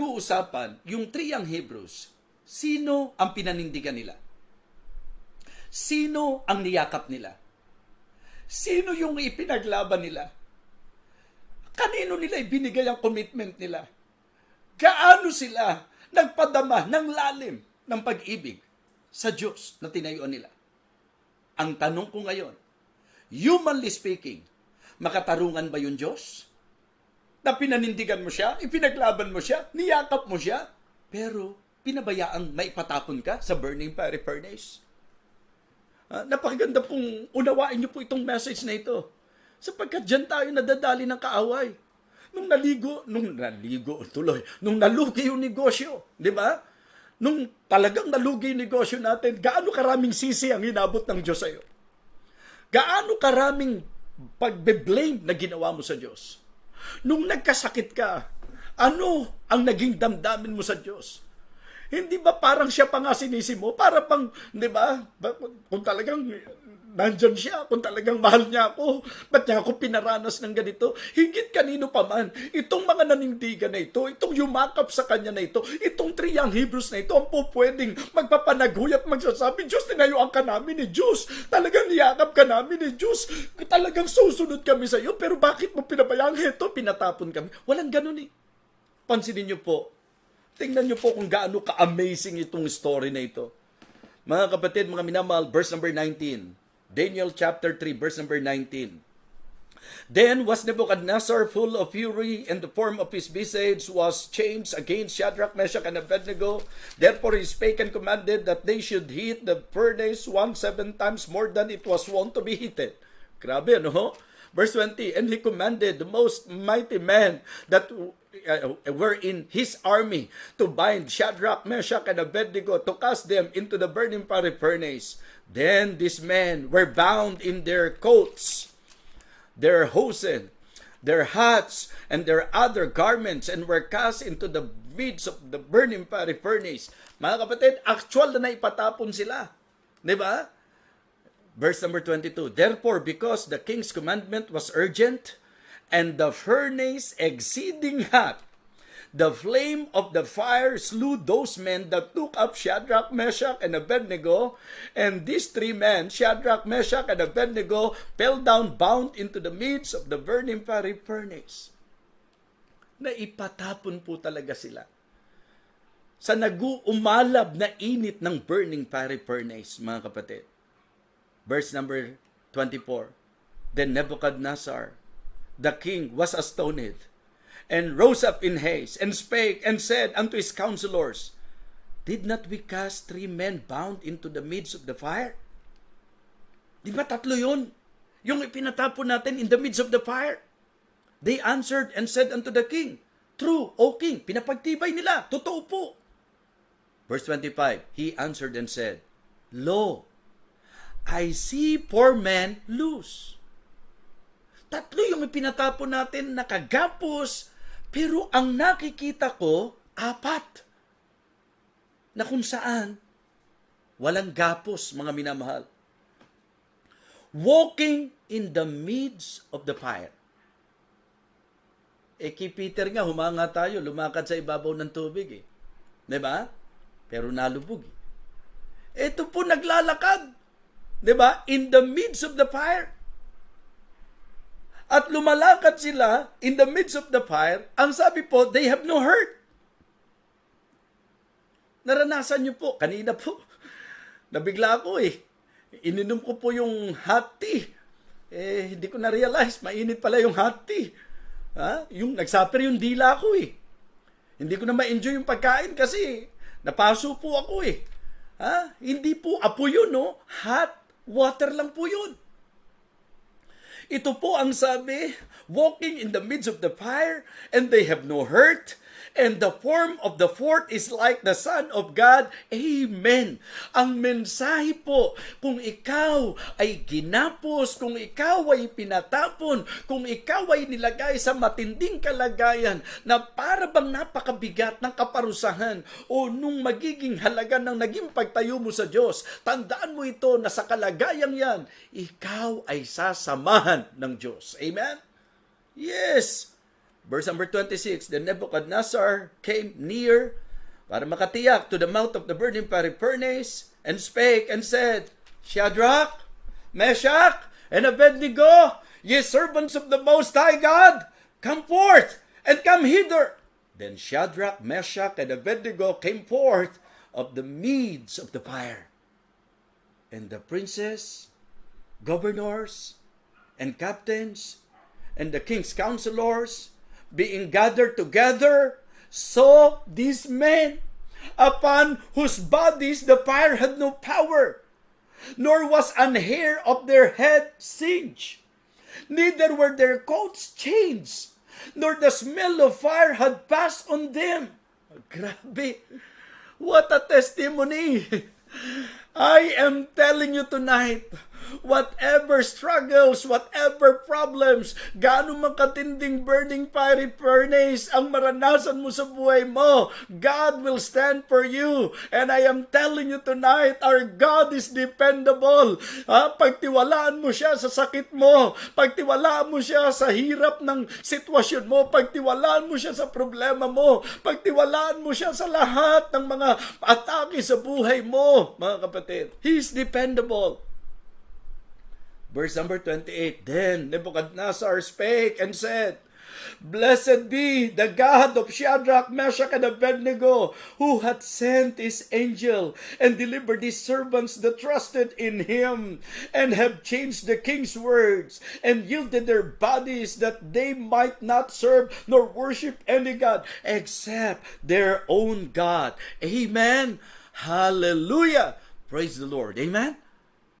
pag-uusapan yung triyang Hebrews, sino ang pinanindigan nila? Sino ang niyakap nila? Sino yung ipinaglaban nila? Kanino nila ibinigay ang commitment nila? Gaano sila nagpadama ng lalim ng pag-ibig sa Diyos na tinayuan nila? Ang tanong ko ngayon, humanly speaking, makatarungan ba yung Diyos? Na pinanindigan mo siya, ipinaglaban mo siya, niyakap mo siya, pero pinabayaang maipatapon ka sa burning fiery furnace. Uh, napakaganda pong unawain niyo po itong message na ito. Sapagkat dyan tayo nadadali ng kaaway. Nung naligo, nung naligo tuloy, nung nalugi yung negosyo, di ba? nung talagang nalugi yung negosyo natin, gaano karaming sisi ang inabot ng Diyos sa'yo? Gaano karaming pagbe-blame na ginawa mo sa Diyos? Nung nagkasakit ka, ano ang naging damdamin mo sa Diyos? Hindi ba parang siya pa nga sinisi mo? Para pang, di ba? Kung talagang nandyan siya kung talagang mahal niya ako. Ba't niya ako pinaranas ng ganito? Higit kanino pa man, itong mga nanindigan na ito, itong yumakap sa kanya na ito, itong triyang Hebrews na ito, ang po pwedeng magpapanaguy at magsasabi, Diyos, tinayuan ka namin ni Diyos. Talagang niyakap ka namin ni Diyos. Talagang susunod kami sa iyo, pero bakit mo pinabayang ito? Pinatapon kami. Walang ganun eh. Pansinin niyo po, tingnan niyo po kung gaano ka-amazing itong story na ito. Mga kapatid, mga minamahal, verse number 19. Daniel chapter 3 verse number 19. Then was Nebuchadnezzar full of fury, and the form of his visage was changed against Shadrach, Meshach, and Abednego. Therefore he spake and commanded that they should heat the furnace one seven times more than it was wont to be heated. Grabe, no? Verse 20, And he commanded the most mighty men that uh, were in his army to bind Shadrach, Meshach, and Abednego to cast them into the burning fiery furnace. Then these men were bound in their coats, their hosen, their hats, and their other garments, and were cast into the midst of the burning fiery furnace. Mga kapatid, actual na naipatapon sila. Di ba? Verse number 22, Therefore, because the king's commandment was urgent, and the furnace exceeding hot, The flame of the fire slew those men that took up Shadrach, Meshach, and Abednego. And these three men, Shadrach, Meshach, and Abednego, fell down bound into the midst of the burning fiery furnace. Na ipatapon po talaga sila sa naguumalab na init ng burning fiery furnace, mga kapatid. Verse number 24. Then Nebuchadnezzar, the king, was astonished and rose up in haste, and spake, and said unto his counselors, Did not we cast three men bound into the midst of the fire? Di ba tatlo yun? Yung ipinatapon natin in the midst of the fire. They answered and said unto the king, True, O king, pinapagtibay nila. Totoo po. Verse 25, He answered and said, Lo, I see four men loose. Tatlo yung ipinatapon natin nakagapos pero ang nakikita ko, apat. Na kung saan, walang gapos, mga minamahal. Walking in the midst of the fire. Eh, kay Peter nga, humanga tayo, lumakad sa ibabaw ng tubig eh. ba? Diba? Pero nalubog eh. Ito po naglalakad. ba? Diba? In the midst of the fire. At lumalakad sila in the midst of the fire. Ang sabi po, they have no hurt. Naranasan niyo po, kanina po, nabigla ako eh. Ininom ko po yung hot tea. Eh, hindi ko na-realize, mainit pala yung hot tea. Ha? Yung nagsuffer yung dila ko eh. Hindi ko na ma-enjoy yung pagkain kasi napaso po ako eh. Ha? Hindi po apo yun, no? Hot water lang po yun. Ito po ang sabi, walking in the midst of the fire, and they have no hurt, and the form of the fourth is like the Son of God. Amen. Ang mensahe po, kung ikaw ay ginapos, kung ikaw ay pinatapon, kung ikaw ay nilagay sa matinding kalagayan na para bang napakabigat ng kaparusahan o nung magiging halaga ng naging pagtayo mo sa Diyos, tandaan mo ito na sa kalagayang yan, ikaw ay sasamahan ng Diyos. Amen? Yes. Verse number 26, Then Nebuchadnezzar came near para makatiyak to the mouth of the burning furnace and spake and said, Shadrach, Meshach, and Abednego, ye servants of the Most High God, come forth and come hither. Then Shadrach, Meshach, and Abednego came forth of the meads of the fire. And the princes, governors, and captains, and the king's counselors, being gathered together, saw these men, upon whose bodies the fire had no power, nor was an hair of their head singed, neither were their coats changed, nor the smell of fire had passed on them. Grabe! What a testimony! I am telling you tonight, whatever struggles, whatever problems, gaano man katinding burning fiery furnace ang maranasan mo sa buhay mo, God will stand for you. And I am telling you tonight, our God is dependable. Ha? Pagtiwalaan mo siya sa sakit mo, pagtiwalaan mo siya sa hirap ng sitwasyon mo, pagtiwalaan mo siya sa problema mo, pagtiwalaan mo siya sa lahat ng mga atake sa buhay mo, mga kapatid. He is dependable. Verse number 28 Then Nebuchadnezzar spake and said, Blessed be the God of Shadrach, Meshach, and Abednego, who hath sent his angel and delivered his servants that trusted in him, and have changed the king's words, and yielded their bodies that they might not serve nor worship any God except their own God. Amen. Hallelujah. Praise the Lord. Amen.